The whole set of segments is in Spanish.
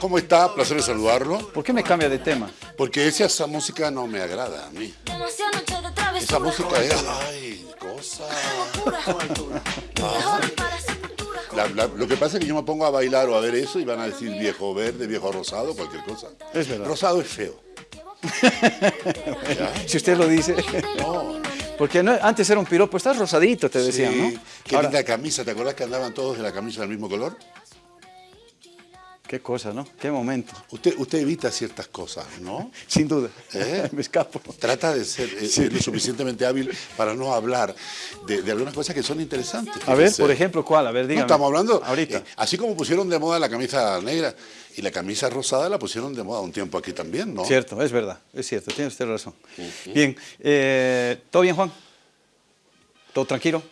¿Cómo está? Placer de saludarlo. ¿Por qué me cambia de tema? Porque esa, esa música no me agrada a mí. Esa música es... Ay, cosa... La- la- lo que pasa es que yo me pongo a bailar o a ver eso y van a decir viejo verde, viejo rosado, cualquier cosa. Es verdad. Rosado es feo. Si usted lo dice. Porque no- antes era un piropo, estás rosadito, te decían, Sí, ¿no? Qué Ahora- linda camisa. ¿Te acuerdas que andaban todos de la camisa del mismo color? Qué cosa, ¿no? Qué momento. Usted, usted evita ciertas cosas, ¿no? Sin duda. ¿Eh? me escapo. Trata de ser eh, lo suficientemente hábil para no hablar de, de algunas cosas que son interesantes. A ver, por ejemplo, ¿cuál? A ver, No, dígame. estamos hablando, Ahorita. eh, así como pusieron de moda la camisa negra y la camisa rosada la pusieron de moda un tiempo aquí también, ¿no? Cierto, es verdad, es cierto, tiene usted razón. Bien, ¿todo bien, Juan? ¿Todo tranquilo?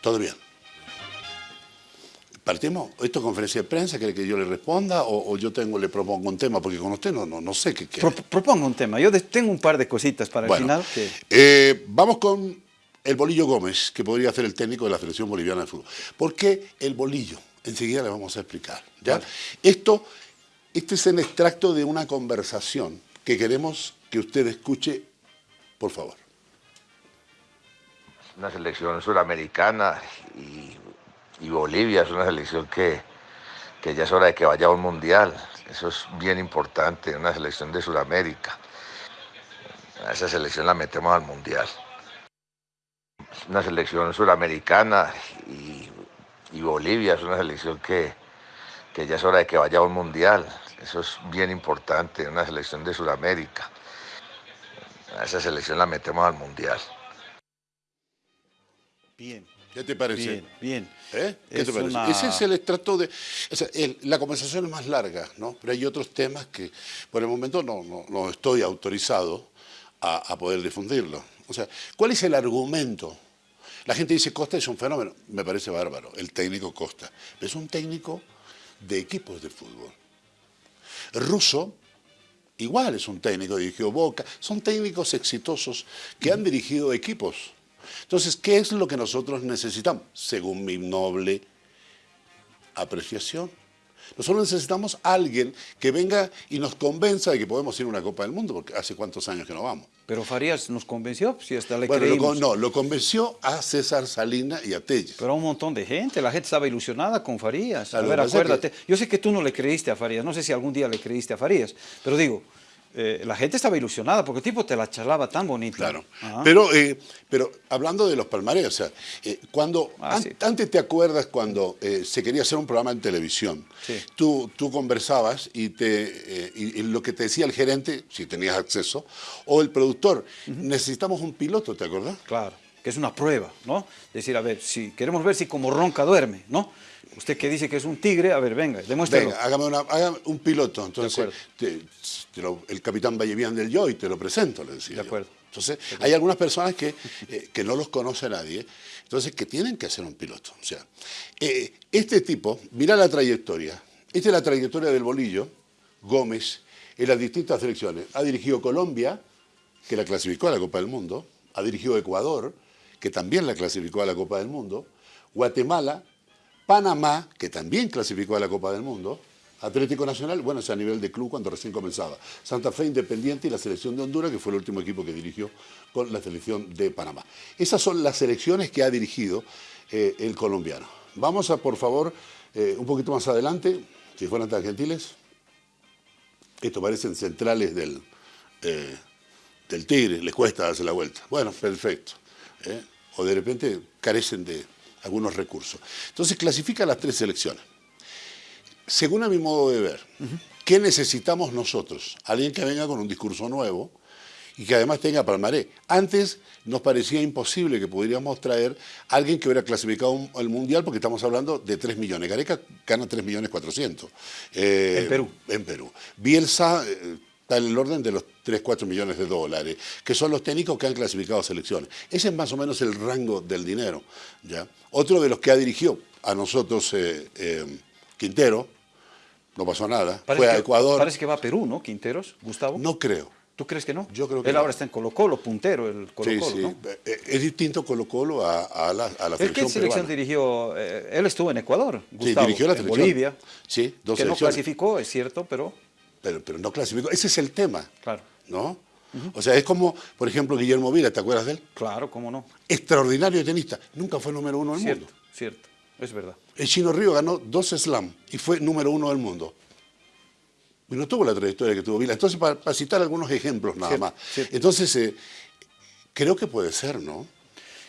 Todo bien. Partimos, esto es conferencia de prensa, ¿quiere que yo le responda o, o yo tengo, le propongo un tema? Porque con usted no, no, no sé qué quiere. Pro- propongo un tema. Yo de- tengo un par de cositas para Bueno, el final. Que... eh, vamos con el Bolillo Gómez, que podría ser el técnico de la Selección Boliviana de Fútbol. ¿Por qué el Bolillo? Enseguida le vamos a explicar. ¿ya? Vale. Esto, este es el extracto de una conversación que queremos que usted escuche, por favor. una selección suramericana y, y Bolivia es una selección que, que ya es hora de que vaya a un mundial. Eso es bien importante, una selección de Sudamérica. A esa selección la metemos al mundial. Una selección suramericana y, y Bolivia es una selección que, que ya es hora de que vaya a un mundial. Eso es bien importante, una selección de Sudamérica. Esa selección la metemos al mundial. Bien, ¿Qué te parece? bien, bien. ¿Eh? ¿Qué Es te parece? una- Ese es el extracto de... o sea, el- la conversación es más larga, ¿no? Pero hay otros temas que por el momento no, no, no estoy autorizado a, a poder difundirlo. O sea, ¿cuál es el argumento? La gente dice Costa es un fenómeno. Me parece bárbaro, el técnico Costa. Pero es un técnico de equipos de fútbol. Russo, igual es un técnico, dirigió Boca. Son técnicos exitosos que han dirigido equipos. Entonces, ¿qué es lo que nosotros necesitamos? Según mi noble apreciación. Nosotros necesitamos a alguien que venga y nos convenza de que podemos ir a una Copa del Mundo, porque hace cuántos años que no vamos. Pero Farías nos convenció, si hasta le Bueno, creímos. no, lo convenció a César Salina y a Telles. Pero a un montón de gente, la gente estaba ilusionada con Farías. A Claro, ver, que acuérdate. Yo sé que tú no le creíste a Farías, no sé si algún día le creíste a Farías, pero digo, eh, la gente estaba ilusionada porque el tipo te la charlaba tan bonita. Claro. Ajá. Pero, eh, pero hablando de los palmarés, o sea, eh, cuando, Ah, an- sí. antes te acuerdas cuando eh, se quería hacer un programa en televisión, Sí. tú, tú conversabas y, te, y- y lo que te decía el gerente, si tenías acceso, o el productor, necesitamos un piloto, ¿te acuerdas? Claro, que es una prueba, ¿no? Decir, a ver, si queremos ver si como ronca duerme, ¿no? Usted que dice que es un tigre, a ver, venga, demuéstrelo. Venga, hágame, una- hágame un piloto. Entonces, te- te lo- el capitán Vallevian del Joy, te lo presento, le decía. De yo. acuerdo. Entonces, hay algunas personas que, eh, que no los conoce nadie, entonces que tienen que hacer un piloto. O sea, eh, este tipo, mira la trayectoria. Esta es la trayectoria del bolillo, Gómez, en las distintas selecciones. Ha dirigido Colombia, que la clasificó a la Copa del Mundo, ha dirigido Ecuador, que también la clasificó a la Copa del Mundo, Guatemala, Panamá, que también clasificó a la Copa del Mundo, Atlético Nacional, bueno, es a nivel de club cuando recién comenzaba, Santa Fe Independiente y la selección de Honduras, que fue el último equipo que dirigió con la selección de Panamá. Esas son las selecciones que ha dirigido eh, el colombiano. Vamos a, por favor, eh, un poquito más adelante, si fueran tan gentiles. Esto parecen centrales del, eh, del Tigre, les cuesta darse la vuelta. Bueno, perfecto. ¿Eh? O de repente carecen de algunos recursos. Entonces clasifica las tres selecciones. Según a mi modo de ver, ¿qué necesitamos nosotros? Alguien que venga con un discurso nuevo y que además tenga palmaré. Antes nos parecía imposible que pudiéramos traer a alguien que hubiera clasificado el Mundial porque estamos hablando de 3 millones. Gareca gana 3 millones 400. Eh, En Perú. En Perú. Bielsa eh, está en el orden de los 3, 4 millones de dólares, que son los técnicos que han clasificado selecciones. Ese es más o menos el rango del dinero. ¿ya? Otro de los que ha dirigido a nosotros eh, eh, Quintero, no pasó nada, Parece fue a que- Ecuador. Parece que va a Perú, ¿no? Quinteros, Gustavo. No creo. ¿Tú crees que no? Yo creo que Él no. ahora está en Colo Colo, puntero, el Colo Sí, sí. ¿no? Eh, Es distinto Colo Colo a, a la, a la ¿Él qué selección selección peruana. dirigió? Eh, él estuvo en Ecuador, Sí, Gustavo, dirigió la en selección. Bolivia, Sí, dos que no selecciones. clasificó, es cierto, pero Pero, pero no clasificó. Ese es el tema, claro, ¿no? O sea, es como, por ejemplo, Guillermo Vila, ¿te acuerdas de él? claro, cómo no. Extraordinario tenista. Nunca fue número uno del Cierto, mundo. cierto, es verdad. El Chino Río ganó dos slam y fue número uno del mundo. Y no tuvo la trayectoria que tuvo Vila. Entonces, para, para citar algunos ejemplos nada Cierto, más. cierto. Entonces, eh, creo que puede ser, ¿no?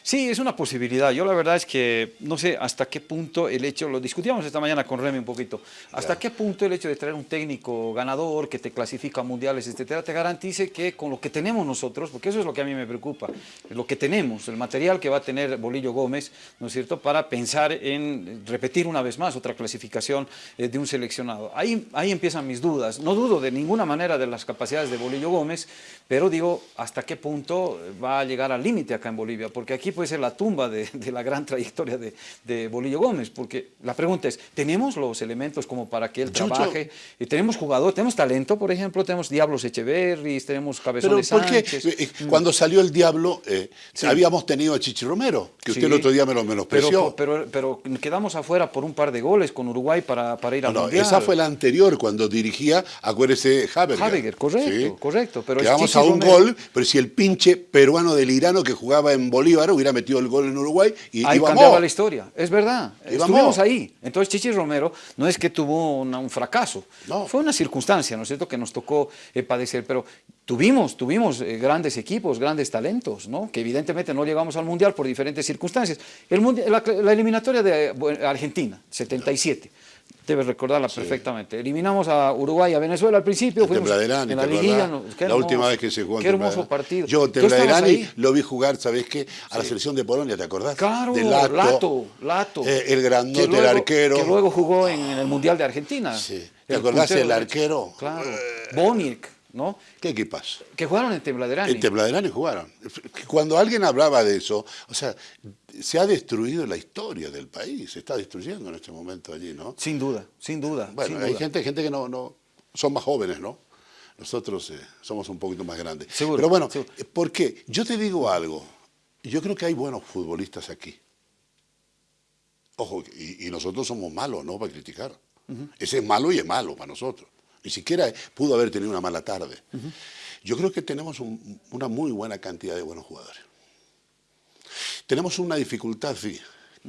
Sí, es una posibilidad. Yo la verdad es que no sé hasta qué punto el hecho, lo discutíamos esta mañana con Remy un poquito, hasta Ya. qué punto el hecho de traer un técnico ganador que te clasifica a mundiales, etcétera, te garantice que con lo que tenemos nosotros, porque eso es lo que a mí me preocupa, lo que tenemos, el material que va a tener Bolillo Gómez, ¿no es cierto?, para pensar en repetir una vez más otra clasificación eh, de un seleccionado. Ahí, ahí empiezan mis dudas. No dudo de ninguna manera de las capacidades de Bolillo Gómez, pero digo, ¿hasta qué punto va a llegar al límite acá en Bolivia? Porque aquí puede ser la tumba de, de la gran trayectoria de, de Bolillo Gómez, porque la pregunta es, ¿tenemos los elementos como para que él yo- trabaje? Y tenemos jugador, tenemos talento, por ejemplo, tenemos Diablos Echeverris, tenemos ¿por qué? Sánchez. Eh, Cuando salió el Diablo, eh, Sí. habíamos tenido a Chichi Romero, que usted Sí. el otro día me lo menospreció. Pero, pero, pero quedamos afuera por un par de goles con Uruguay para, para ir al No, Mundial. esa fue la anterior, cuando dirigía, acuérdese, Haberger. Haberger, correcto, correcto, pero Quedamos a un Romero. gol, pero si el pinche peruano del Irano que jugaba en Bolívar hubiera metido el gol en Uruguay y Ahí íbamos. cambiaba la historia, es verdad. Íbamos. Estuvimos ahí. Entonces Chichi Romero no es que tuvo una- un fracaso, No. fue una circunstancia, ¿no es cierto?, que nos tocó eh, padecer, pero tuvimos, tuvimos eh, grandes equipos, grandes talentos, ¿no?, que evidentemente no llegamos al Mundial por diferentes circunstancias. El la, la eliminatoria de eh, Argentina, 77. Debes recordarla perfectamente. Eliminamos a Uruguay y a Venezuela al principio. En fuimos en la liguilla. no, la última vez que se jugó en Qué hermoso partido. Yo en ¿Tú estabas Tembladerani lo vi jugar, ¿sabes qué? A la selección de Polonia, ¿te acordás? Claro, De Lato, Lato. Lato. Eh, el grandote, luego- el arquero. Que luego jugó en, el Mundial de Argentina. Sí. ¿Te acordás puntero el derecho. arquero? Claro. Boniek, ¿no? ¿Qué equipas? Que jugaron en Tembladerani. En Tembladerani jugaron. Cuando alguien hablaba de eso, o sea, se ha destruido la historia del país, se está destruyendo en este momento allí, ¿no? Sin duda, sin duda. Bueno, sin hay duda. gente, gente que no, no son más jóvenes, ¿no? Nosotros eh, somos un poquito más grandes. Seguro, Pero bueno, seguro. eh, ¿por qué? Yo te digo algo. Yo creo que hay buenos futbolistas aquí. Ojo, y, y nosotros somos malos, ¿no? Para criticar. Ese es malo y es malo para nosotros. Ni siquiera pudo haber tenido una mala tarde. Yo creo que tenemos un- una muy buena cantidad de buenos jugadores. Tenemos una dificultad, sí,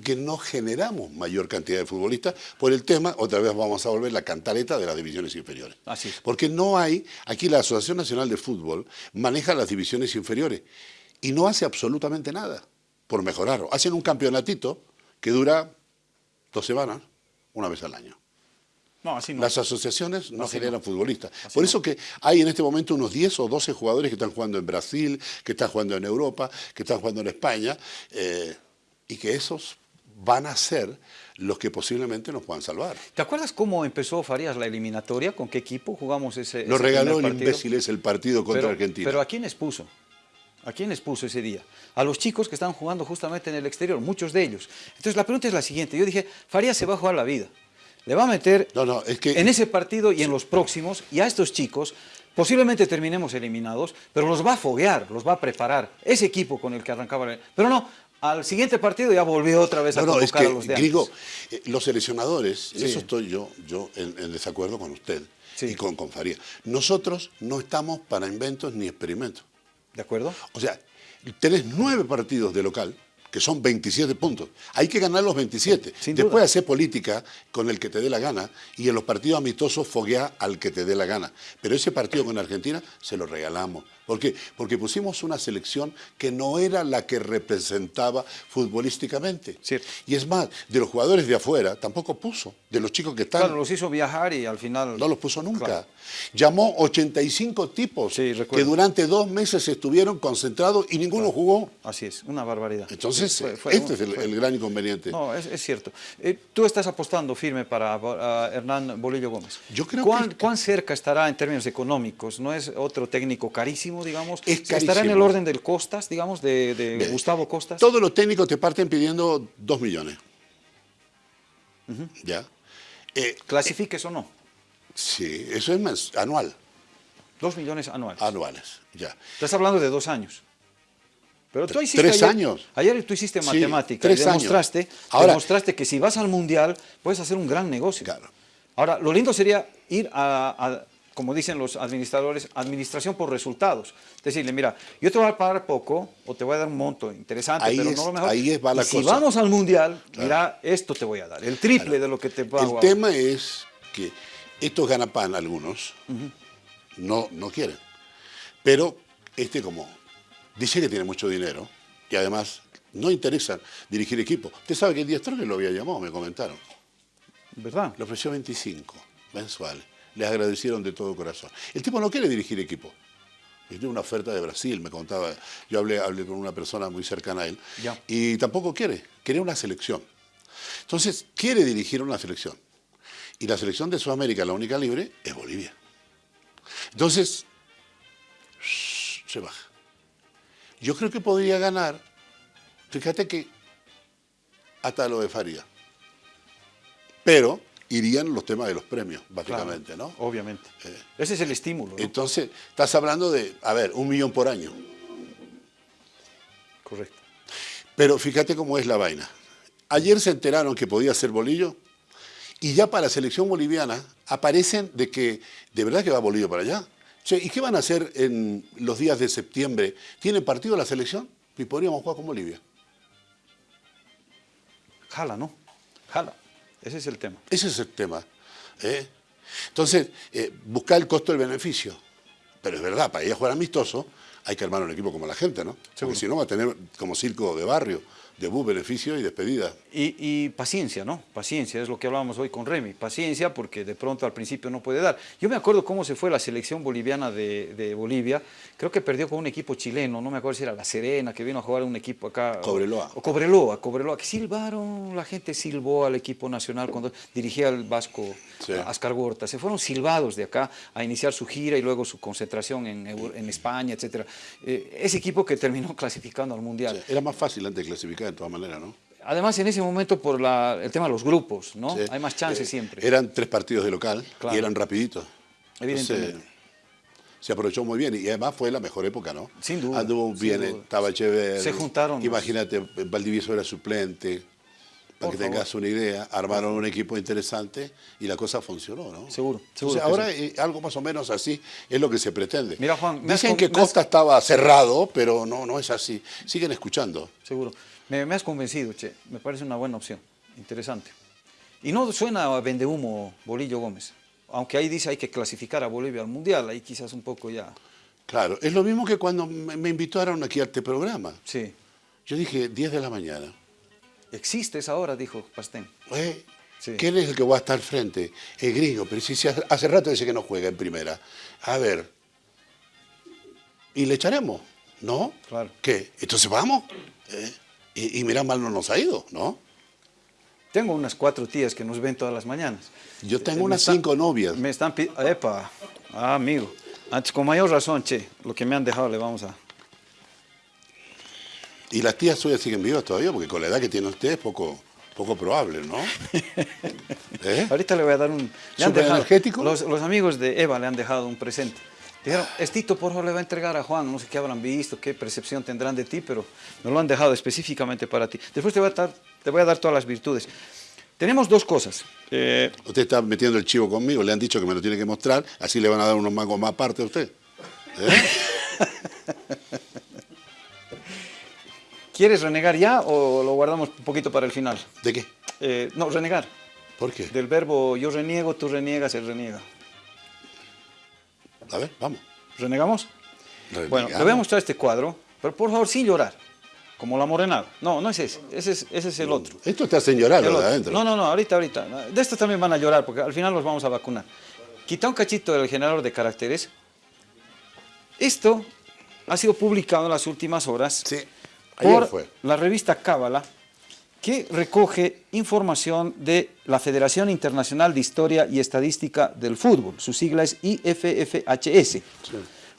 que no generamos mayor cantidad de futbolistas por el tema, otra vez vamos a volver la cantareta de las divisiones inferiores. Así es. Porque no hay, aquí la Asociación Nacional de Fútbol maneja las divisiones inferiores y no hace absolutamente nada por mejorarlo. Hacen un campeonatito que dura dos semanas, una vez al año. No, así no. Las asociaciones no generan no. futbolistas. Así Por eso que hay en este momento unos 10 o 12 jugadores que están jugando en Brasil, que están jugando en Europa, que están jugando en España, eh, y que esos van a ser los que posiblemente nos puedan salvar. ¿Te acuerdas cómo empezó Farías la eliminatoria? ¿Con qué equipo jugamos ese Lo ese regaló el imbécil es el partido contra pero, Argentina. Pero ¿a quiénes puso? ¿A quiénes puso ese día? A los chicos que estaban jugando justamente en el exterior, muchos de ellos. Entonces la pregunta es la siguiente. Yo dije, Farías se va a jugar la vida. Le va a meter No, no, es que- en ese partido y en los próximos, y a estos chicos, posiblemente terminemos eliminados, pero los va a foguear, los va a preparar. Ese equipo con el que arrancaba. la- Pero no, al siguiente partido ya volvió otra vez a No, no, es convocar que, a los de Grigo, antes. eh, los seleccionadores, Sí. eso estoy yo, yo en, en desacuerdo con usted Sí. y con, con Faría. Nosotros no estamos para inventos ni experimentos. ¿De acuerdo? O sea, tenés nueve partidos de local, que son 27 puntos. Hay que ganar los 27. Sin Después duda. hacer política con el que te dé la gana y en los partidos amistosos foguea al que te dé la gana. Pero ese partido con Argentina se lo regalamos. ¿Por qué? Porque pusimos una selección que no era la que representaba futbolísticamente. Cierto. Y es más, de los jugadores de afuera tampoco puso. De los chicos que están Claro, los hizo viajar y al final... no los puso nunca. Claro. Llamó 85 tipos Sí, que durante dos meses estuvieron concentrados y ninguno jugó. Así es, una barbaridad. Entonces, Fue- fue- este es el, gran inconveniente. No, es, es cierto. Eh, tú estás apostando firme para, para Hernán Bolillo Gómez. Yo creo ¿Cuán, que- ¿Cuán cerca estará en términos económicos? ¿No es otro técnico carísimo, digamos? Es ¿Estará en carísimo. el orden del Costas, digamos, de, Gustavo Costas? Todos los técnicos te parten pidiendo dos millones. ¿Ya? Eh, ¿Clasifiques o no? sí, eso es mens- anual. Dos millones anuales. Anuales, ya. Estás hablando de dos años. Pero tú hiciste ¿Tres ayer, años? Ayer tú hiciste Sí, matemática tres y años. demostraste, Ahora- demostraste que si vas al Mundial puedes hacer un gran negocio. Claro. Ahora, lo lindo sería ir a, como dicen los administradores, administración por resultados. Decirle, mira, yo te voy a pagar poco o te voy a dar un monto interesante, Ahí pero es- no lo mejor. ahí es va la Y si cosa. vamos al Mundial, mira, esto te voy a dar, el triple de lo que te pago. El tema es que estos ganapan algunos no, no quieren. Pero este como dice que tiene mucho dinero y además no interesa dirigir equipo. Usted sabe que Díaz Torres lo había llamado, me comentaron. ¿Verdad? Le ofreció 25 mensuales. Les agradecieron de todo corazón. El tipo no quiere dirigir equipo. Él Tiene una oferta de Brasil, me contaba. Yo hablé, hablé con una persona muy cercana a él. Ya. Y tampoco quiere. Quiere una selección. Entonces, quiere dirigir una selección. Y la selección de Sudamérica, la única libre, es Bolivia. Entonces, shh, se baja. Yo creo que podría ganar. Fíjate que hasta lo de Faría. Pero irían los temas de los premios, básicamente, Claro, ¿no? Obviamente. Eh. Ese es el estímulo, ¿no? Entonces, estás hablando de, a ver, un millón por año. Correcto. Pero fíjate cómo es la vaina. Ayer se enteraron que podía ser Bolillo y ya para la selección boliviana aparecen de que de verdad que va Bolillo para allá. Che, ¿Y qué van a hacer en los días de septiembre? ¿Tienen partido la selección? Y podríamos jugar con Bolivia. Jala, ¿no? Jala. Ese es el tema. Ese es el tema. ¿eh? Entonces, eh, buscar el costo del beneficio. Pero es verdad, para ir a jugar amistoso hay que armar un equipo como la gente, ¿no? Seguro. Porque si no va a tener como circo de barrio, debut, beneficio y despedida. Y, y paciencia, ¿no? Paciencia, es lo que hablábamos hoy con Remy. Paciencia porque de pronto al principio no puede dar. Yo me acuerdo cómo se fue la selección boliviana de, de Bolivia. Creo que perdió con un equipo chileno, no me acuerdo si era La Serena, que vino a jugar un equipo acá. Cobreloa. O, Cobreloa, Cobreloa, que silbaron, la gente silbó al equipo nacional cuando dirigía el Vasco Sí. Ascar Gorta. Se fueron silbados de acá a iniciar su gira y luego su concentración en, en España, etc. ese equipo que terminó clasificando al Mundial. Era más fácil antes de clasificar de todas maneras, ¿no? Además, en ese momento, por la- el tema de los grupos, ¿no? Sí. Hay más chances Eh, siempre. Eran tres partidos de local Claro. y eran rapiditos. Evidentemente. Entonces, se aprovechó muy bien y además fue la mejor época, ¿no? Sin duda, Anduvo bien, duda. estaba Echeverri. Se juntaron los- Imagínate, Valdivieso era suplente. Para Por que tengas una idea, armaron un equipo interesante y la cosa funcionó, ¿no? Seguro, seguro Entonces, que ahora eh, algo más o menos así es lo que se pretende. Mira, Juan, has Dicen que me has- Costa estaba cerrado, pero no, no es así. Siguen escuchando. Seguro. Me, me has convencido, che. Me parece una buena opción. Interesante. Y no suena a vendehumo Bolillo Gómez. Aunque ahí dice hay que clasificar a Bolivia al Mundial. Ahí quizás un poco ya... Claro, es lo mismo que cuando me invitaron aquí a este programa. Sí. Yo dije 10 de la mañana. Existe esa hora, dijo Pastén. Eh, Sí. ¿Quién es el que va a estar al frente? El gringo, pero si, hace rato dice que no juega en primera. A ver, ¿y le echaremos? ¿No? Claro. ¿Qué? Entonces vamos. Eh, Y, y mira, mal no nos ha ido, ¿no? Tengo unas cuatro tías que nos ven todas las mañanas. Yo tengo Eh, me unas están- cinco novias. Me están pidiendo... Epa, ah, amigo. Antes, con mayor razón, che. Lo que me han dejado le vamos a... Y las tías suyas siguen vivas todavía, porque con la edad que tiene usted es poco, poco probable, ¿no? ¿Eh? Ahorita le voy a dar un... Le han ¿Súper dejado- energético? Los, los amigos de Eva le han dejado un presente. Dijeron, Estito, por favor, le va a entregar a Juan, no sé qué habrán visto, qué percepción tendrán de ti, pero me lo han dejado específicamente para ti. Después te voy a dar, te voy a dar todas las virtudes. Tenemos dos cosas. Eh, Usted está metiendo el chivo conmigo, le han dicho que me lo tiene que mostrar, así le van a dar unos mangos más aparte a usted. ¿Eh? ¿Quieres renegar ya o lo guardamos un poquito para el final? ¿De qué? Eh, no, renegar. ¿Por qué? Del verbo yo reniego, tú reniegas, él reniega. A ver, vamos. ¿Renegamos? Bueno, le voy a mostrar este cuadro, pero por favor sin llorar, como la morenada. No, no es ese, ese es, ese es el otro. Esto te hace llorar, ¿verdad? Adentro. No, no, no, ahorita, ahorita. De estos también van a llorar porque al final los vamos a vacunar. Quita un cachito del generador de caracteres. Esto ha sido publicado en las últimas horas Sí, por fue. la revista Cábala, que recoge información de la Federación Internacional de Historia y Estadística del Fútbol. Su sigla es IFFHS.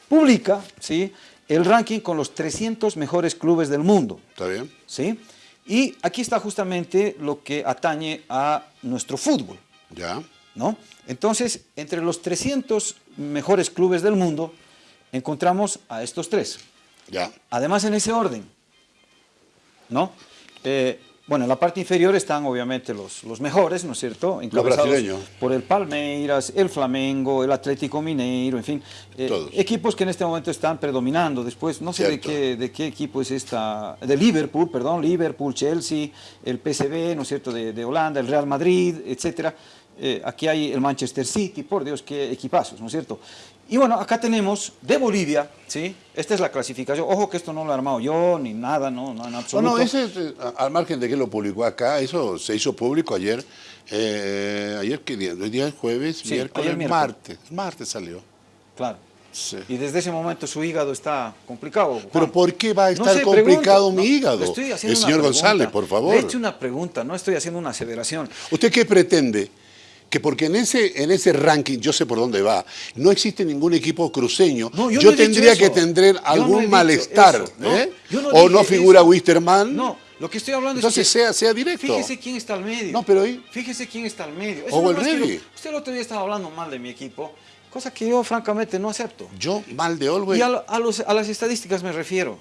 Publica ¿sí? el ranking con los 300 mejores clubes del mundo. ¿Está bien? ¿sí? Y aquí está justamente lo que atañe a nuestro fútbol. Ya. ¿no? Entonces, entre los 300 mejores clubes del mundo, encontramos a estos tres. Ya. Además, en ese orden, ¿no? Eh, bueno, en la parte inferior están obviamente los, los mejores, ¿no es cierto? Encabezados. Por el Palmeiras, el Flamengo, el Atlético Mineiro, en fin. eh, Todos. equipos que en este momento están predominando. Después, no sé de qué, de qué equipo es esta. De Liverpool, perdón, Liverpool, Chelsea, el PSV, ¿no es cierto? De, de Holanda, el Real Madrid, etcétera. Eh, aquí hay el Manchester City, por Dios, qué equipazos, ¿no es cierto? Y bueno, acá tenemos de Bolivia, ¿sí? Esta es la clasificación. Ojo que esto no lo he armado yo, ni nada, no, no en No, absoluto. no, ese, eh, al margen de que lo publicó acá, eso se hizo público ayer. eh, ayer, ¿qué día? Hoy día es jueves, Sí, miércoles, ayer miércoles. martes. Martes salió. Claro. Sí. Y desde ese momento su hígado está complicado. Juan. Pero ¿por qué va a No estar sé, complicado pregunto. mi No, hígado? le estoy haciendo El señor pregunta. González, por favor. Le he hecho una pregunta, no estoy haciendo una aseveración. ¿Usted qué pretende? Que porque en ese, en ese ranking, yo sé por dónde va, no existe ningún equipo cruceño, No, yo no tendría que tener no algún malestar. eso. ¿eh? O no figura eso. Wisterman. No, lo que estoy hablando Entonces es que... sea, sea directo. Fíjese quién está al medio. No, pero ahí- Fíjese quién está al medio. O el Revi. Usted el otro día estaba hablando mal de mi equipo, cosa que yo francamente no acepto. Yo, mal de Olwey. Y a, a los- a las estadísticas me refiero.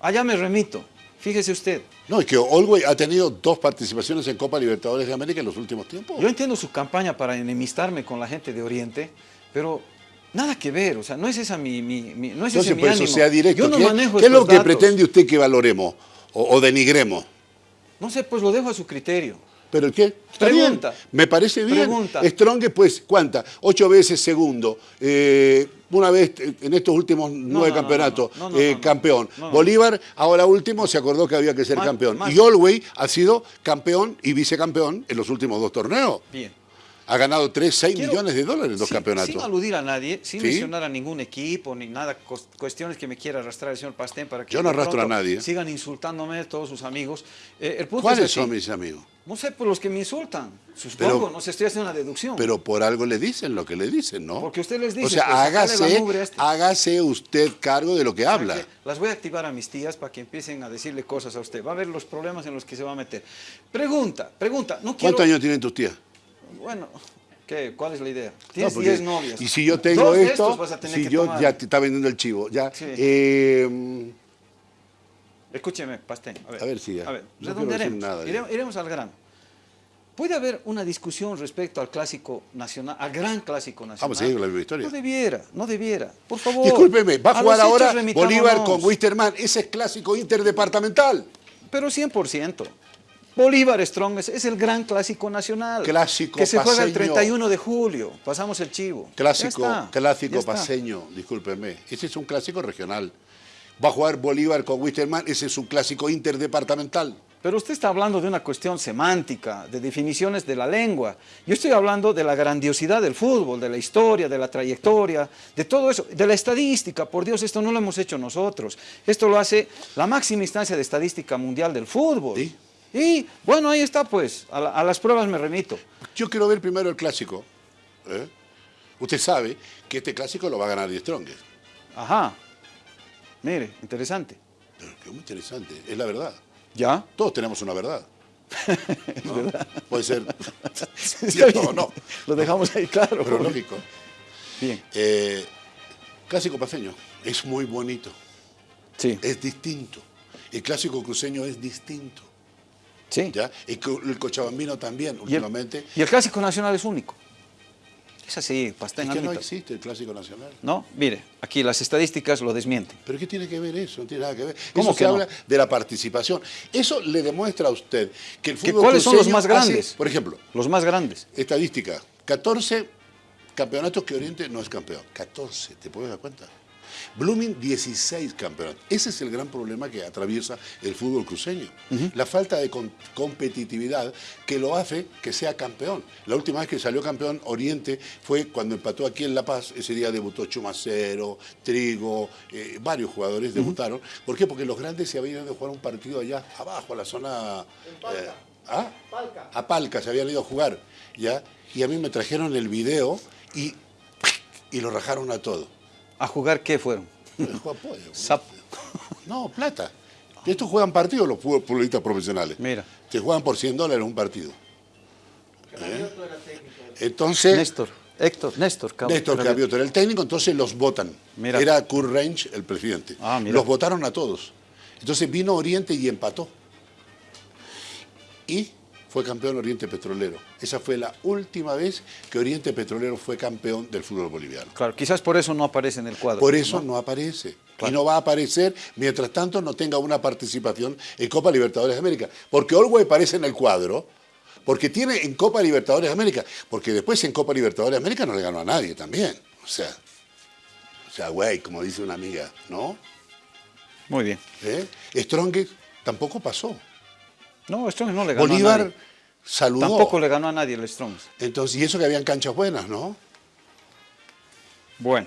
Allá me remito. Fíjese usted. No, es que Olwey ha tenido dos participaciones en Copa Libertadores de América en los últimos tiempos. Yo entiendo su campaña para enemistarme con la gente de Oriente, pero nada que ver, o sea, no es esa mi, mi- mi- no es Entonces, ese mi por eso sea directo. Yo no ¿Qué, manejo qué es lo que datos. pretende usted que valoremos o, o denigremos? No sé, pues lo dejo a su criterio. ¿Pero qué? Está Pregunta. bien, Me parece bien. Pregunta. Strong, pues, ¿cuánta? Ocho veces segundo. Eh, una vez eh, en estos últimos nueve no, campeonatos, eh, campeón. Bolívar, ahora último, se acordó que había que ser campeón. más- Y Olwey ha sido campeón y vicecampeón en los últimos dos torneos. Bien. Ha ganado 3, 6 Quiero- millones de dólares en dos sin- campeonatos. Sin aludir a nadie, sin Sí. mencionar a ningún equipo, ni nada, cuestiones que me quiera arrastrar el señor Pastén para que Yo no arrastro a nadie. Sigan insultándome todos sus amigos. Eh, el punto ¿Cuáles es son mis amigos? No sé, por los que me insultan. Supongo, Pero- no sé, estoy haciendo una deducción. Pero por algo le dicen lo que le dicen, ¿no? Porque usted les dice, O sea, pues, hágase, este. hágase usted cargo de lo que habla. Que Las voy a activar a mis tías para que empiecen a decirle cosas a usted. Va a ver los problemas en los que se va a meter. Pregunta, pregunta. No quiero... ¿Cuántos años tienen tus tías? Bueno, ¿qué? ¿cuál es la idea? Tienes porque- 10 novias. Y si yo tengo Dos esto, vas a tener si que yo tomar. ya te está vendiendo el chivo, ya. Sí. eh, Escúcheme, Pastén. A ver, A ver, sí, ya. A ver, No redondearemos. nada. Iremos, iremos al grano. ¿Puede haber una discusión respecto al clásico nacional, al gran clásico nacional? Vamos a seguir con la misma historia. No debiera, no debiera. Por favor. discúlpeme, va a jugar ahora. Bolívar con Wisterman. Ese es clásico interdepartamental. Pero 100%. Bolívar Strong es, es el gran clásico nacional. Clásico Que se juega el paseño. 31 de julio. Pasamos el chivo. Clásico, está, clásico paseño, discúlpeme. Ese es un clásico regional. Va a jugar Bolívar con Wisterman. Ese es un clásico interdepartamental. Pero usted está hablando de una cuestión semántica, de definiciones de la lengua. Yo estoy hablando de la grandiosidad del fútbol, de la historia, de la trayectoria, de todo eso, de la estadística. Por Dios, esto no lo hemos hecho nosotros. Esto lo hace la máxima instancia de estadística mundial del fútbol. ¿Sí? Y bueno, ahí está pues, a, la- a las pruebas me remito. Yo quiero ver primero el clásico. ¿eh? Usted sabe que este clásico lo va a ganar Die Strongest. Ajá. Mire, interesante. Pero que muy interesante, es la verdad. ¿Ya? Todos tenemos una verdad. ¿no? Puede ser cierto o no, Lo dejamos ahí claro. pero lógico. Bien. Eh, clásico paseño es muy bonito, Sí. es distinto. El clásico cruceño es distinto. Sí. ¿ya? El, co- el cochabambino también, Y el, últimamente. y el clásico nacional es único. Es así, Pastén. Es que no existe el clásico nacional. No, mire, aquí las estadísticas lo desmienten. ¿Pero qué tiene que ver eso? No tiene nada que ver. ¿Cómo eso que se no? habla de la participación. Eso le demuestra a usted que el ¿Que fútbol ¿Cuáles son los más grandes? hace, por ejemplo, Los más grandes. estadística, 14 campeonatos que Oriente no es campeón. 14, ¿te puedes dar cuenta? Blooming, 16 campeonatos. Ese es el gran problema que atraviesa el fútbol cruceño. La falta de con- competitividad que lo hace que sea campeón. La última vez que salió campeón Oriente fue cuando empató aquí en La Paz. Ese día debutó Chumacero, Trigo, eh, varios jugadores debutaron. ¿Por qué? Porque los grandes se habían ido a jugar un partido allá abajo, a la zona... eh, ¿ah? A Palca se habían ido a jugar. ¿ya? Y a mí me trajeron el video y, y lo rajaron a todo. ¿A jugar qué fueron? Pollo. No, plata. Estos juegan partidos los futbolistas profesionales. Mira. Te juegan por 100 dólares un partido. ¿Eh? Entonces, Néstor, Héctor, Néstor. Cab- Néstor Cab- Cavioto era el técnico, entonces los votan. Mira. Era Kurt Range el presidente. Ah, mira. los votaron a todos. Entonces vino Oriente y empató. Y fue campeón Oriente Petrolero. Esa fue la última vez que Oriente Petrolero fue campeón del fútbol boliviano. Claro, quizás por eso no aparece en el cuadro. Por eso no, aparece. Y no va a aparecer mientras tanto no tenga una participación en Copa Libertadores de América. Porque Olwey aparece en el cuadro, porque tiene en Copa Libertadores de América, porque después en Copa Libertadores de América no le ganó a nadie también. O sea, o sea, güey, como dice una amiga, ¿no? Muy bien. ¿Eh? Strongest tampoco pasó. No, Strong no le ganó a Bolívar nadie. saludó. Tampoco le ganó a nadie el Strong. Entonces, y eso que habían canchas buenas, ¿no? Bueno.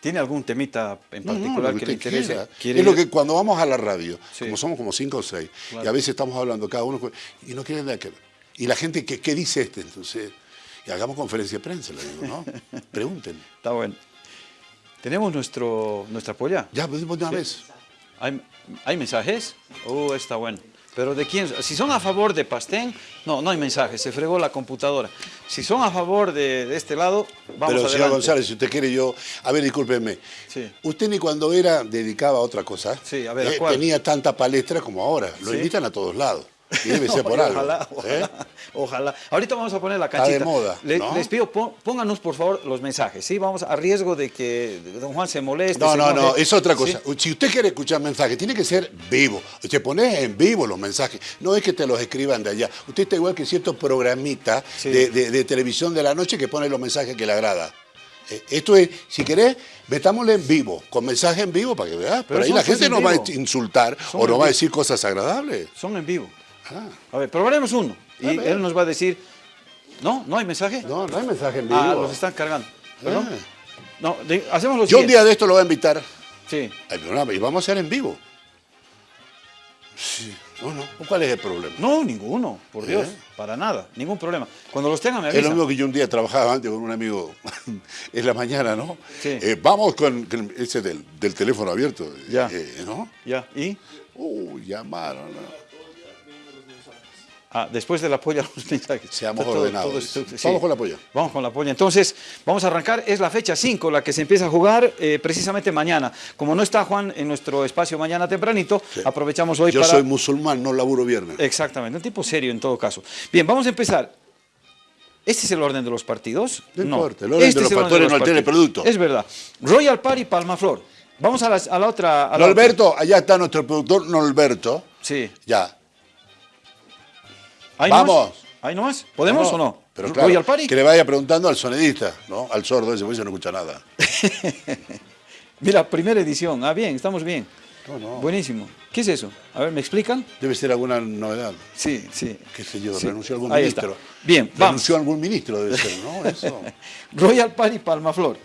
¿Tiene algún temita en No, no, particular que, le interese? quiera. ¿Quiere Es lo que cuando vamos a la radio, Sí. como somos como cinco o seis, Claro. y a veces estamos hablando cada uno, y no quieren nada que Y la gente, ¿qué, qué dice este? Entonces, y hagamos conferencia de prensa, le digo, ¿no? Pregunten. Está bueno. Tenemos nuestro, nuestra polla. Ya, pues de una Sí. vez. ¿Hay, hay mensajes? Oh, está bueno. Pero de quién? Si son a favor de Pastén, no, no hay mensajes, se fregó la computadora. Si son a favor de, de este lado, vamos Pero, adelante. señor González, si usted quiere yo... A ver, discúlpeme. Sí. Usted ni cuando era dedicaba a otra cosa, Sí, a ver, ¿a eh, cuál? tenía tanta palestra como ahora. Lo Sí. invitan a todos lados. Debe ser por algo. Ojalá, ojalá, ¿eh? ojalá. Ahorita vamos a poner la Está canchita. de moda, Le- ¿no? Les pido, pó- pónganos por favor los mensajes, ¿sí? Vamos a riesgo de que don Juan se moleste. No, se no, no, es otra ¿Sí? cosa. Si usted quiere escuchar mensajes, tiene que ser vivo. Usted pone en vivo los mensajes. No es que te los escriban de allá. Usted está igual que cierto programita Sí. de, de- de televisión de la noche que pone los mensajes que le agrada. Eh, Esto es, si querés, metámosle en vivo, con mensaje en vivo para que veas. Pero ahí la gente en no va a insultar Son o no va a decir cosas agradables. Son en vivo. Ah, A ver, probaremos uno. Y él nos va a decir, ¿no? ¿No hay mensaje? no, no hay mensaje en vivo. Ah, los están cargando. ¿Perdón? Ah. No, de- hacemos lo Yo un siguiente. día de esto lo voy a invitar Sí. al programa y vamos a hacer en vivo. Sí, no, no. ¿Cuál es el problema? No, ninguno, por Dios, ¿Eh? para nada, ningún problema. Cuando los tengan me Es lo avisan. mismo que yo un día trabajaba antes con un amigo en la mañana, ¿no? Sí. Eh, vamos con, con ese del, del teléfono abierto, Ya. eh, ¿no? Ya, ¿y? Uh, llamaron. ¿no? Ah, después de la polla los mensajes. Seamos Todo- ordenados. todo esto- Vamos con la polla. Vamos con la polla. Entonces, vamos a arrancar. Es la fecha 5, la que se empieza a jugar eh, precisamente mañana. Como no está Juan en nuestro espacio mañana tempranito, aprovechamos hoy Yo para... soy musulmán, no laburo viernes. Exactamente, un tipo serio en todo caso. Bien, vamos a empezar. ¿Este es el orden de los partidos? No importa, el orden de los es el no altera el producto. Es verdad. Royal Party Palmaflor. Vamos a la, a la otra... a la otra. Allá está nuestro productor Norberto. Sí. Ya. ¿Ahí Vamos. nomás? ¿Ahí nomás? ¿Podemos o no? Pero claro, ¿Royal Party? que le vaya preguntando al sonidista, ¿no? Al sordo ese, ese no escucha nada. Mira, primera edición. Ah, bien, estamos bien. No, no. Buenísimo. ¿Qué es eso? A ver, ¿me explican? Debe ser alguna novedad. Sí, sí. ¿Qué sé yo? Sí. Renunció algún Ahí ministro. está. Bien, vamos. Renunció algún ministro, debe ser, ¿no? Eso. Royal Party Palmaflor.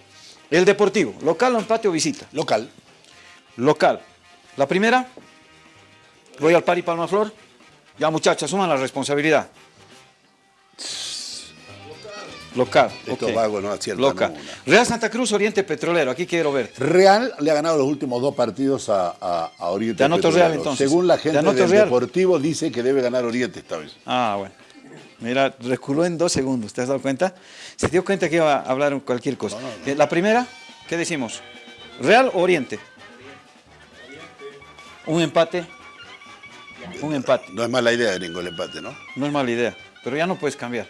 El Deportivo. ¿Local o empate o visita? Local. Local. La primera, Royal Party Palmaflor. Ya muchachos, asuman la responsabilidad. Local. No aciertan Local. Real Santa Cruz, Oriente Petrolero. Aquí quiero ver. Real le ha ganado los últimos dos partidos a, a- a Oriente. Te anoto Petrolero. Real, entonces. Según la Te gente del Real. Deportivo dice que debe ganar Oriente esta vez. Ah, bueno. Mira, reculó en dos segundos, ¿te has dado cuenta? Se dio cuenta que iba a hablar cualquier cosa. Eh, La primera, ¿qué decimos? ¿Real o Oriente? Un empate. Un empate. No es mala idea de ningún empate, ¿no? No es mala idea, pero ya no puedes cambiar.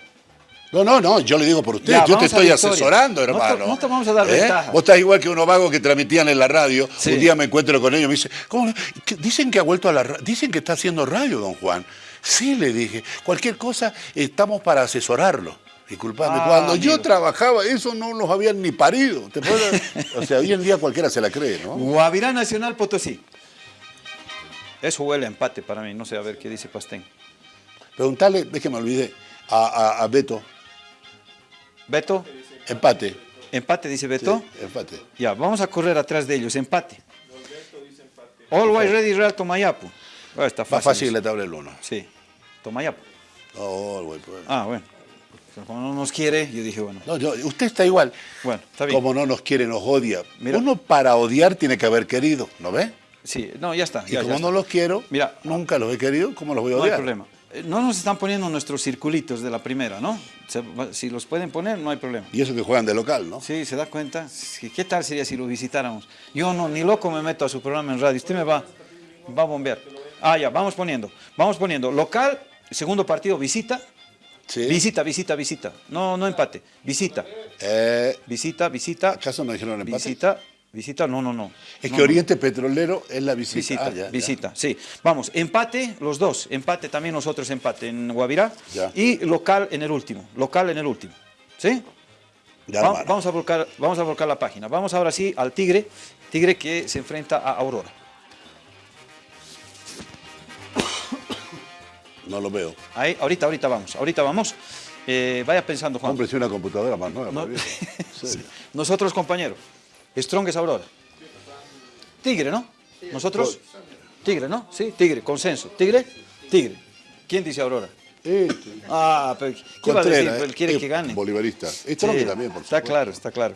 No, no, no, yo le digo por usted, Ya, yo te estoy asesorando, No te- hermano. no te vamos a dar ventaja. Vos estás igual que unos vagos que transmitían en la radio. Sí. Un día me encuentro con ellos y me dice, ¿cómo? le- ¿Qué- Dicen que ha vuelto a la radio, dicen que está haciendo radio, don Juan. Sí, le dije, cualquier cosa estamos para asesorarlo. Disculpame, Ah, cuando yo trabajaba, eso no los habían ni parido. ¿Te puedes- o sea, hoy en día cualquiera se la cree, ¿no? Guavirá Nacional Potosí. Eso huele a empate para mí, no sé a ver qué dice Pastén. Preguntarle, es que me olvidé, a, a- a Beto, Beto, empate. empate dice Beto. Sí, empate. Ya, vamos a correr atrás de ellos, empate. Always ready, Real Tomayapu. Ah, está Más fácil. fácil eso. la tabla del uno. Sí, Tomayapu. No, güey, pues. Ah, bueno. Como no nos quiere, yo dije, bueno. No, yo- usted está igual. Bueno, está bien. Como no nos quiere, nos odia. Mira. Uno para odiar tiene que haber querido, ¿no ve? Sí, no, ya está. Y ya, como ya no está. los quiero, Mira. nunca los he querido, ¿cómo los voy a No hay odiar? problema. Eh, No nos están poniendo nuestros circulitos de la primera, ¿no? Si los pueden poner, no hay problema. Y eso que juegan de local, ¿no? Sí, ¿se da cuenta? ¿Qué tal sería si lo visitáramos? Yo no, ni loco me meto a su programa en radio. Usted me va, va a bombear. Ah, ya, vamos poniendo. Vamos poniendo. Local, segundo partido, visita. Sí. Visita, visita, visita. No, no empate. Visita. Eh, Visita, visita. ¿Acaso no dijeron empate? Visita, visita, no, no, no. Es No, que no. Oriente Petrolero es la visita. Visita, Ah, ya, ya. visita, sí. Vamos, empate los dos, empate también nosotros, empate en Guavirá Ya. y local en el último, local en el último, ¿sí? Ya, Va- vamos, a volcar, vamos a volcar la página. Vamos ahora sí al Tigre, Tigre que se enfrenta a Aurora. No lo veo. Ahí, ahorita, ahorita vamos, ahorita vamos. Eh, vaya pensando, Juan. Hombre, si una computadora más nueva. No-. Sí. Nosotros, compañero, Strong es Aurora. Tigre, ¿no? Nosotros, Tigre, ¿no? Sí, Tigre, consenso. Tigre, Tigre. ¿Quién dice Aurora? Este. Ah, pero ¿qué va a decir? Él quiere eh, que gane. Bolivarista. Sí, Esto que también, por está supuesto. claro, está claro.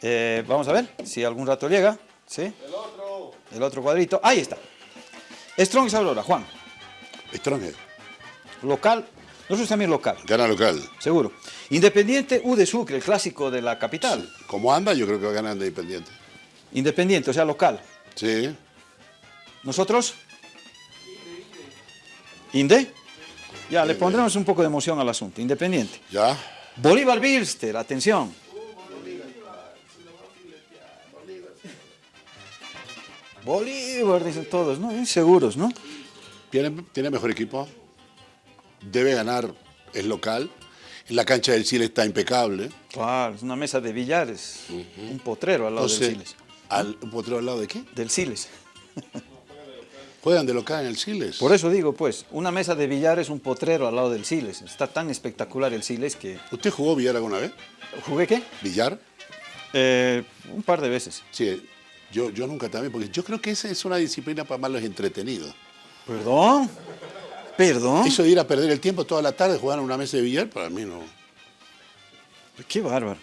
Eh, vamos a ver si algún rato llega. ¿Sí? El otro. El otro cuadrito. Ahí está. Strong es Aurora, Juan. Strong. Local. Nosotros también local, Gana local. seguro. Independiente U de Sucre, el clásico de la capital. Como anda, yo creo que va de Independiente. Independiente, o sea, local. Sí. ¿Nosotros? ¿Inde? Ya, le pondremos un poco de emoción al asunto. Independiente. Ya. Bolívar Bilster, atención. Bolívar, dicen todos, ¿no? Inseguros, ¿no? Tiene, tiene mejor equipo. Debe ganar. Es local. La cancha del Chile está impecable. Claro, es una mesa de billares. Un potrero al lado del Siles. al, ¿un potrero al lado de qué? Del Siles. Juegan de local en el Siles. Por eso digo, pues, una mesa de billares, un potrero al lado del Siles. Está tan espectacular el Siles que... ¿Usted jugó billar alguna vez? ¿Jugué qué? ¿Billar? Eh, un par de veces. Sí. Yo, yo nunca también, porque yo creo que esa es una disciplina para más los entretenidos. ¿Perdón? ¿Perdón? Eso de ir a perder el tiempo toda la tarde jugando una mesa de billar, para mí no. Qué bárbaro.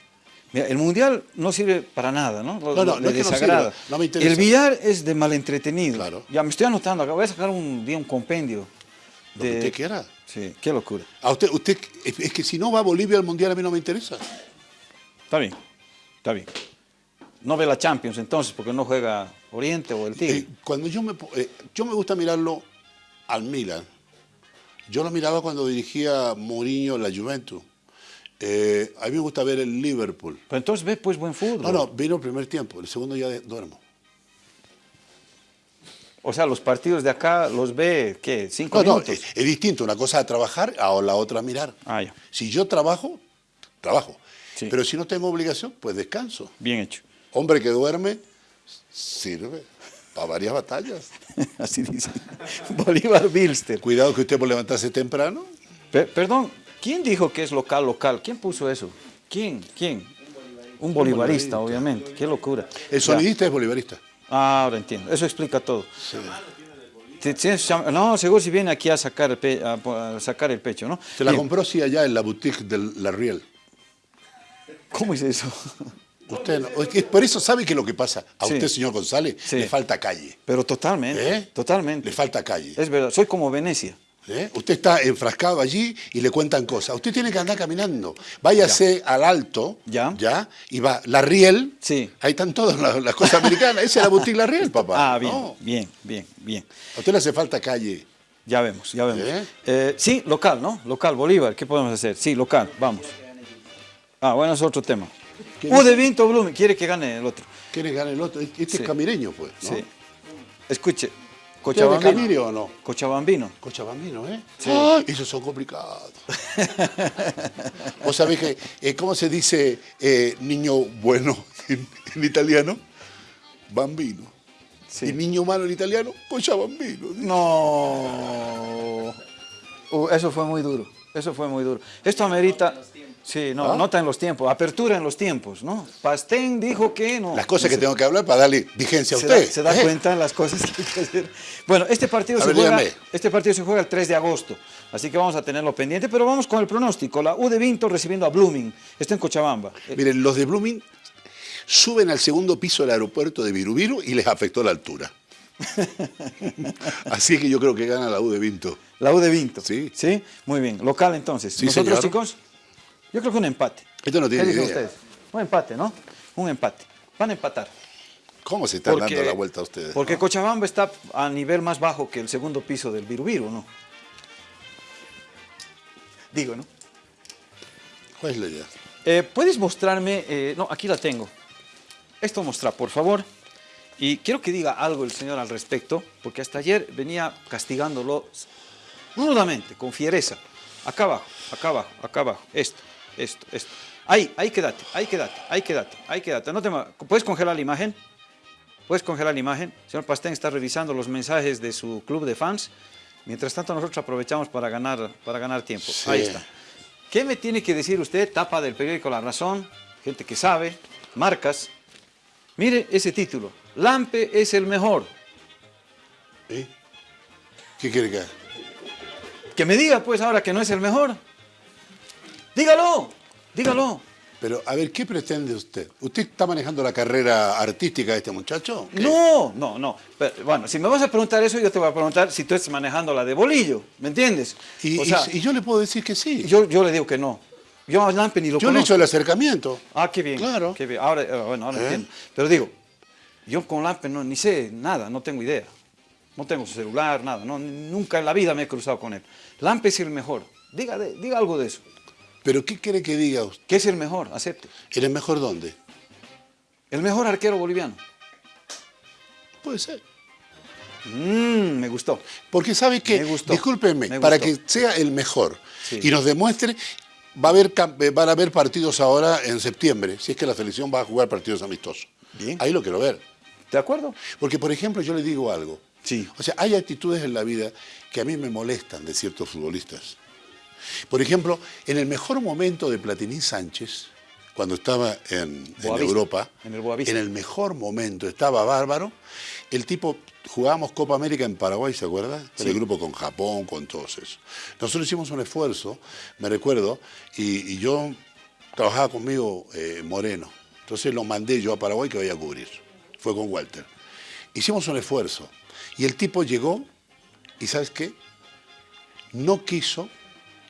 Mira, el mundial no sirve para nada, ¿no? No, no, no es que no sirva, no me interesa. El billar es de malentretenido. Claro. Ya me estoy anotando acá. Voy a sacar un día un compendio. Lo que usted quiera. Sí, qué locura. A usted, usted, es que si no va a Bolivia al Mundial a mí no me interesa. Está bien, está bien. No ve la Champions entonces porque no juega Oriente o el Tigre. Eh, cuando yo me, eh, yo me gusta mirarlo al Milan. Yo lo miraba cuando dirigía Mourinho la Juventus. Eh, a mí me gusta ver el Liverpool. Pero entonces ve pues buen fútbol. No, no, vino el primer tiempo, el segundo ya de- duermo. O sea, los partidos de acá los ve, ¿qué? ¿Cinco No, no, minutos? es, es distinto. Una cosa es trabajar, a la otra mirar. Ah, ya. Si yo trabajo, trabajo. Sí. Pero si no tengo obligación, pues descanso. Bien hecho. Hombre que duerme, sirve para varias batallas. Así dice. Bolívar Bilster. Cuidado que usted por levantarse temprano. Pe- perdón, ¿quién dijo que es local, local? ¿Quién puso eso? ¿Quién? ¿Quién? Un bolivarista, obviamente. Qué locura. El Ya. sonidista es bolivarista. Ah, ahora entiendo. Eso explica todo. Cham- No, seguro si viene aquí a sacar el, pe- a sacar el pecho, ¿no? Se la Bien. compró sí allá en la boutique de La Riel. ¿Cómo es eso? Usted no- es que por eso sabe que lo que pasa. A Sí. usted, señor González, Sí. le falta calle. Pero totalmente. ¿Eh? Totalmente. Le falta calle. Es verdad. Soy como Venecia. ¿Eh? Usted está enfrascado allí y le cuentan cosas. Usted tiene que andar caminando. Váyase al alto, Ya. ¿ya? Y va, La Riel, Sí. ahí están todas las, las cosas americanas. Esa es la boutique La Riel, papá. Ah, bien, No. bien, bien, bien. A usted le hace falta calle. Ya vemos, ya vemos. ¿Eh? Eh, sí, local, ¿no? Local, Bolívar, ¿qué podemos hacer? Sí, local, vamos. Ah, bueno, es otro tema. ¿Qué U de Vinto Blumen, quiere que gane el otro. ¿Quiere ganar el otro? Este Sí. es camireño, pues. ¿no? Sí. Escuche, ¿Usted es de Cochabambino. Camire o no? Cochabambino. Cochabambino, ¿eh? Sí. ¡Ay! esos son complicados. ¿Vos sabés que, eh, cómo se dice eh, niño bueno en, en italiano? Bambino. Sí. Y niño malo en italiano, Cochabambino. No. Uh, eso fue muy duro. Eso fue muy duro. Esto amerita. Sí, no, ¿Ah? nota en los tiempos, apertura en los tiempos, ¿no? Pastén dijo que no. Las cosas que tengo que hablar para darle vigencia a usted. Da, se da ¿eh? cuenta las cosas que hay que hacer. Bueno, este partido, A se ver, juega, dígame. este partido se juega el 3 de agosto, así que vamos a tenerlo pendiente, pero vamos con el pronóstico. La U de Vinto recibiendo a Blooming, está en Cochabamba. Eh, Miren, los de Blooming suben al segundo piso del aeropuerto de Virubiru y les afectó la altura. Así que yo creo que gana la U de Vinto. La U de Vinto. Sí. ¿Sí? Muy bien. Local entonces. Sí, ¿Nosotros, señor. chicos? Yo creo que un empate. Esto no tiene ¿Qué dicen idea. ustedes? Un empate, ¿no? Un empate. Van a empatar. ¿Cómo se están dando la vuelta a ustedes? Porque Cochabamba está a nivel más bajo que el segundo piso del Virubiru, ¿no? Digo, ¿no? ¿Cuál es la idea? Eh, ¿Puedes mostrarme? eh, no, aquí la tengo. Esto mostra, por favor. Y quiero que diga algo el señor al respecto, porque hasta ayer venía castigándolo rudamente, con fiereza. Acá abajo, acá abajo, acá abajo. Esto, esto, esto. Ahí, ahí quédate, ahí quédate, ahí quédate, ahí quédate. No te ¿Puedes congelar la imagen? ¿Puedes congelar la imagen? El señor Pastén está revisando los mensajes de su club de fans. Mientras tanto, nosotros aprovechamos para ganar, para ganar tiempo. Sí. Ahí está. ¿Qué me tiene que decir usted? Tapa del periódico La Razón, gente que sabe, marcas. Mire ese título. Lampe es el mejor. ¿Eh? ¿Qué quiere que haga? Que me diga pues ahora que no es el mejor. Dígalo, dígalo. Pero, a ver, ¿qué pretende usted? ¿Usted está manejando la carrera artística de este muchacho? ¿Qué? No, no, no. Pero, bueno, si me vas a preguntar eso, yo te voy a preguntar si tú estás manejando la de bolillo, ¿me entiendes? Y, o sea, y- y yo le puedo decir que sí. yo, yo le digo que no. Yo a Lampe ni lo Yo le he hecho el acercamiento. Ah, qué bien. Claro. Qué bien. Ahora, eh, bueno, ahora ¿Eh? entiendo. Pero digo, yo con Lampe no, ni sé nada, no tengo idea. No tengo celular, nada. No, nunca en la vida me he cruzado con él. Lampe es el mejor. Diga, de- diga algo de eso. ¿Pero qué quiere que diga usted? ¿Qué es el mejor? Acepte. ¿Eres mejor dónde? El mejor arquero boliviano. Puede ser. Mm, me gustó. Porque sabe que, discúlpenme, Me para que sea el mejor Sí. y nos demuestre, va a haber, eh, van a haber partidos ahora en septiembre, si es que la selección va a jugar partidos amistosos. Bien. Ahí lo quiero ver. ¿De acuerdo? Porque, por ejemplo, yo le digo algo. Sí. O sea, hay actitudes en la vida que a mí me molestan de ciertos futbolistas. Por ejemplo, en el mejor momento de Platini Sánchez, cuando estaba en, Europa, en el Boavista. en el mejor momento, estaba bárbaro. El tipo, jugábamos Copa América en Paraguay, ¿se acuerda? En Sí. el grupo con Japón, con todos eso. Nosotros hicimos un esfuerzo, me recuerdo, y, y yo trabajaba conmigo eh, Moreno. Entonces lo mandé yo a Paraguay que vaya a cubrir. Fue con Walter. Hicimos un esfuerzo. Y el tipo llegó y ¿sabes qué? No quiso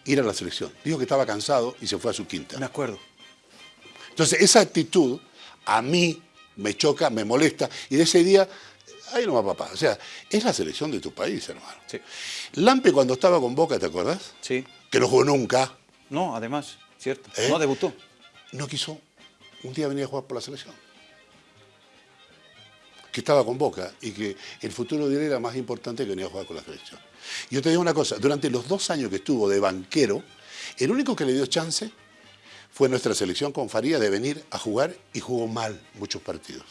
ir a la selección. Dijo que estaba cansado y se fue a su quinta. Me acuerdo. Entonces, esa actitud a mí me choca, me molesta, y de ese día, ahí no va papá. O sea, es la selección de tu país, hermano. Sí. Lampe cuando estaba con Boca, ¿te acuerdas? Sí. Que no jugó nunca, No, además, cierto. ¿Eh? No debutó. no quiso un día venir a jugar por la selección. Que estaba con Boca y que el futuro de él era más importante que venir a jugar con la selección. Yo te digo una cosa, durante los dos años que estuvo de banquero, el único que le dio chance fue nuestra selección con Faría de venir a jugar y jugó mal muchos partidos.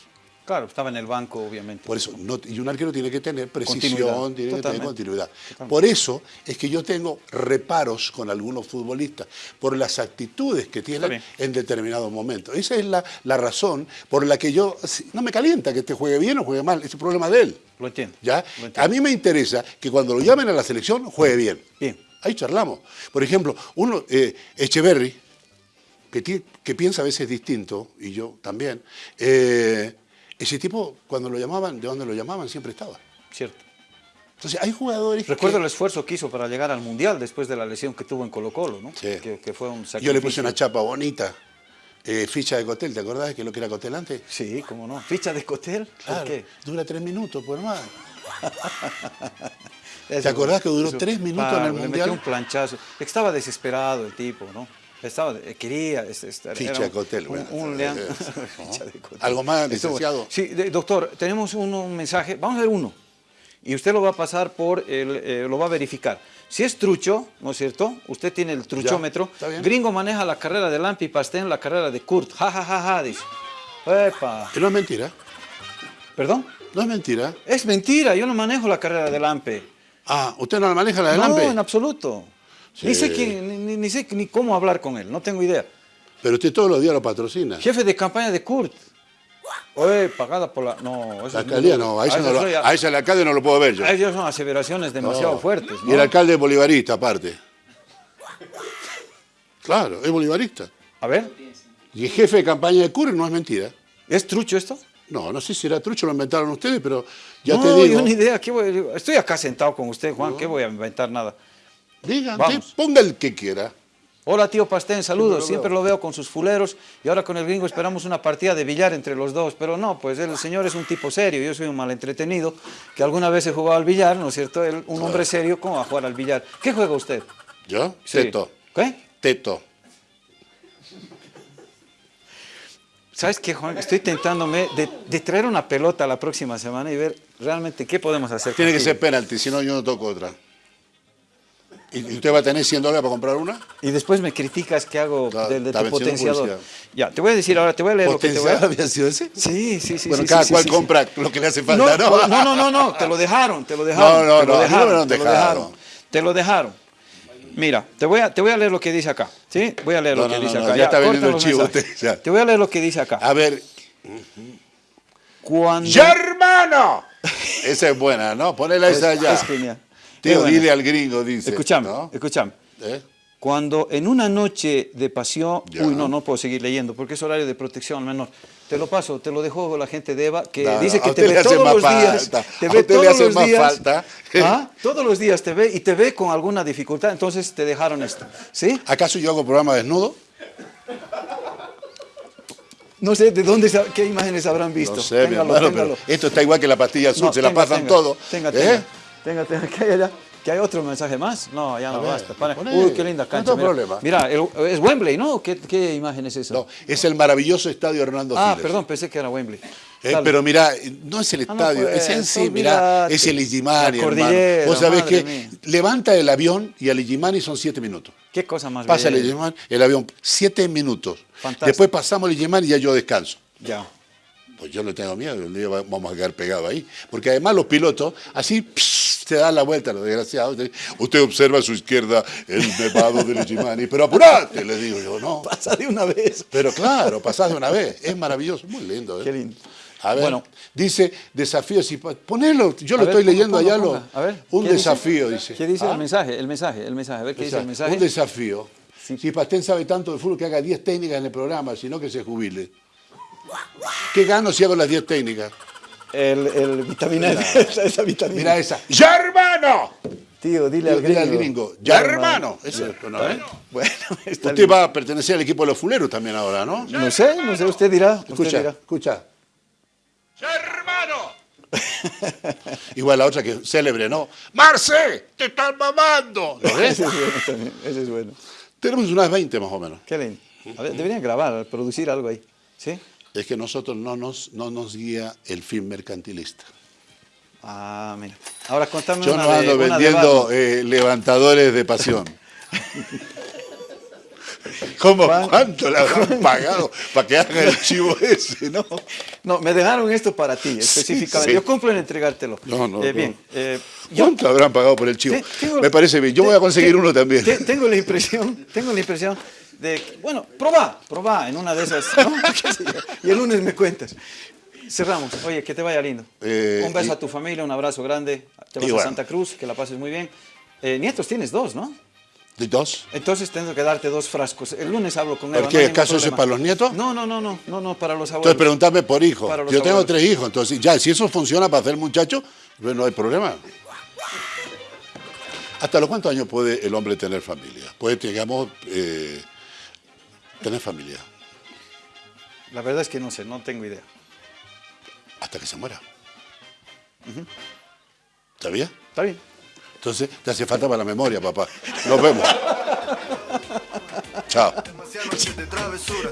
Claro, estaba en el banco, obviamente. Por eso, no- y un arquero tiene que tener precisión, Continuidad, tiene que tener continuidad. Totalmente. Por eso es que yo tengo reparos con algunos futbolistas, por las actitudes que tienen en determinados momentos. Esa es la, la razón por la que yo, no me calienta que este juegue bien o juegue mal, es el problema de él. Lo entiendo. ¿ya? Lo entiendo. A mí me interesa que cuando lo llamen a la selección juegue bien. Bien. Ahí charlamos. Por ejemplo, uno, eh, Echeverry, que, que piensa a veces distinto, y yo también, eh, ese tipo, cuando lo llamaban, de donde lo llamaban, siempre estaba. Cierto. Entonces, hay jugadores Recuerdo que... el esfuerzo que hizo para llegar al Mundial después de la lesión que tuvo en Colo Colo, ¿no? Sí. Que, que fue un sacrificio. Yo le puse una chapa bonita, eh, ficha de Cotel, ¿te acordás que lo que era Cotel antes? Sí, cómo no. ¿Ficha de Cotel? ¿Por Claro, qué? dura tres minutos, pues hermano. Eso- ¿Te acordás que duró eso- tres minutos en el le Mundial? metió un planchazo. Estaba desesperado el tipo, ¿no? Estaba, eh, quería es- estar. Ficha Cotel, Un, bueno, un león. eh, Ficha de Cotel. ¿Algo más, licenciado? Sí, doctor, tenemos un, un mensaje. Vamos a ver uno. Y usted lo va a pasar por, el, eh, lo va a verificar. Si es trucho, ¿no es cierto? Usted tiene el truchómetro. Gringo maneja la carrera de Lampi Pastén, la carrera de Kurt. Ja, ja, ja, ja, dice. Epa. Que no es mentira, ¿Perdón? no es mentira. Es mentira, yo no manejo la carrera de Lampe. Ah, ¿usted no la maneja la de No, Lampe? en absoluto. Ni, Sí. sé quién, ni, sé ni cómo hablar con él, no tengo idea. Pero usted todos los días lo patrocina. Jefe de campaña de Kurt. Oye, pagada por la... No, eso La es alcaldía muy- no, a ese, Ah, no lo- ya- a el alcalde no lo puedo ver yo. a ellos son aseveraciones demasiado No. fuertes, ¿no? Y el alcalde es bolivarista, aparte. Claro, es bolivarista. A ver, Y el jefe de campaña de Curry no es mentira. ¿es trucho esto? No, no sé si era trucho, lo inventaron ustedes, pero ya no, te yo digo. ni idea. ¿qué voy- estoy acá sentado con usted, Juan. ¿Qué voy a inventar nada? Digan, Vamos. ponga el que quiera. Hola, tío Pastén, saludos. lo Siempre lo veo con sus fuleros y ahora con el gringo esperamos una partida de billar entre los dos. Pero no, pues el señor es un tipo serio, yo soy un mal entretenido que alguna vez he jugado al billar, ¿no es cierto? Él, un hombre serio, ¿cómo va a jugar al billar? ¿Qué juega usted? ¿Yo? Sí. Teto. ¿Qué? Teto. ¿Sabes qué, Juan? Estoy tentándome de, de traer una pelota la próxima semana y ver realmente qué podemos hacer. Tiene que ser penalti, si no yo no toco otra. ¿Y usted va a tener 100 dólares para comprar una? Y después me criticas que hago Está- del de está tu potenciador. publicidad. Ya, te voy a decir ahora, te voy a leer lo que te voy a... ¿Potencial había sido ese? Sí, sí, sí. bueno, sí, cada sí, cual sí, compra lo que le hace No, falta, ¿no? no, no, no, no, te lo dejaron, te lo dejaron. No, no, te lo no, mí no te lo dejado. Te lo dejaron. Mira, te voy, a, te voy a leer lo que dice acá. ¿Sí? Voy a leer No, lo que no, dice no, acá. ya está corta vendiendo el chivo usted, ya. Te voy a leer lo que dice acá. A ver, Cuando... ¡Ya hermano! Esa es buena, ¿no? Ponela esa Es- allá. es genial. Dile al gringo, dice. Escúchame, ¿no? escúchame. ¿Eh? Cuando en una noche de pasión, Ya. uy, no, no puedo seguir leyendo porque es horario de protección al menor. Te lo paso, te lo dejo la gente de Eva, que No, dice que te ve todos los días. Te ve todos los días. ¿Ah? Todos los días te ve y te ve con alguna dificultad, entonces te dejaron esto. ¿Sí? ¿Acaso yo hago programa desnudo? No sé de dónde, qué imágenes habrán visto. No sé, mi Téngalo, hermano, téngalo. pero esto está igual que la pastilla azul, No, se la pasan tenga, todo. Tenga, ¿Eh? Tenga, tenga, que hay allá. Que hay otro mensaje más. No, ya no ver, basta. Para-. Uy, qué linda No cancha. tengo mira. problema. Mira, el- es Wembley, ¿no? ¿Qué, qué imagen es esa? No, es el maravilloso estadio Hernando ah, perdón, pensé que era Wembley. Eh, pero mira, no es el Ah, no estadio, puedes, es en sí, mira, olvídate. es el Igimani, hermano. Vos sabés que mía. levanta el avión y al Igimani son siete minutos. Qué cosa más Pasa el bella. Igimani, el avión, siete minutos. Fantástico. Después pasamos el Igimani y ya yo descanso. Ya. Pues yo no tengo miedo, un día va- vamos a quedar pegados ahí. Porque además los pilotos, así pss, se dan la vuelta, los desgraciados. Usted observa a su izquierda el nevado del Igimani, pero apurate, le digo yo, no. Pasa de una vez. Pero claro, pasás de una vez. Es maravilloso, muy lindo. ¿eh? Qué lindo. A ver, Bueno. dice desafío. Si, ponelo, yo lo ver, estoy leyendo ponga, allá. lo- ponga. A ver, un desafío, dice. ¿Qué dice ¿Ah? el mensaje? El mensaje, el mensaje. A ver qué dice el mensaje. Un desafío. Sí. Si Pastén sabe tanto de fútbol que haga 10 técnicas en el programa, sino que se jubile. ¿Qué gano si hago las 10 técnicas? El, el vitamina D, esa, esa vitamina. Mira esa. ¡Ya hermano! Tío, dile al Dile gringo. al gringo. ¡Ya hermano! Ese, ¿no? Bueno, está Usted va a pertenecer al equipo de los fuleros también ahora, ¿no? No sé, no sé, usted dirá. usted Escucha, dirá. escucha. ¡Hermano! Igual la otra que es célebre, ¿no? ¡Marce! ¡Te están mamando! ¿Lo ves? Ese es bueno también, ese es bueno. Tenemos unas 20 más o menos. Qué lindo. A ver, deberían grabar, producir algo ahí. ¿Sí? Es que nosotros no nos, no nos guía el fin mercantilista. Ah, mira. Ahora contame Yo una no ando de vendiendo eh, levantadores de pasión. ¿Cómo? Juan- ¿Cuánto le habrán pagado para que haga el chivo ese, no? No, me dejaron esto para ti, específicamente. sí. Yo cumplo en entregártelo. No, no, Eh, no. Bien. eh, yo ¿Cuánto habrán pagado por el chivo? te- tengo- Me parece bien. Yo voy a conseguir te- uno también. te- tengo la impresión, tengo la impresión de, bueno, probá, probá en una de esas. Y el lunes me cuentas. Cerramos. Oye, que te vaya lindo. Eh, un beso y- a tu familia, un abrazo grande. Te vas a Santa Cruz, que la pases muy bien. Eh, nietos tienes dos, ¿no? ¿De dos? Entonces tengo que darte dos frascos. El lunes hablo con ¿Por Eva. qué? no hay ningún ¿Acaso eso es para los nietos? No, no, no, no, no, no, para los abuelos. Entonces preguntarme por hijo. Yo tengo abuelos. tres hijos, entonces ya, si eso funciona para hacer muchacho, pues no hay problema. ¿Hasta los cuántos años puede el hombre tener familia? Puede, digamos, eh, tener familia La verdad es que no sé, no tengo idea. hasta que se muera. ¿Está bien? ¿Está bien? Entonces, te hace falta para la memoria, papá. Nos vemos. Chao.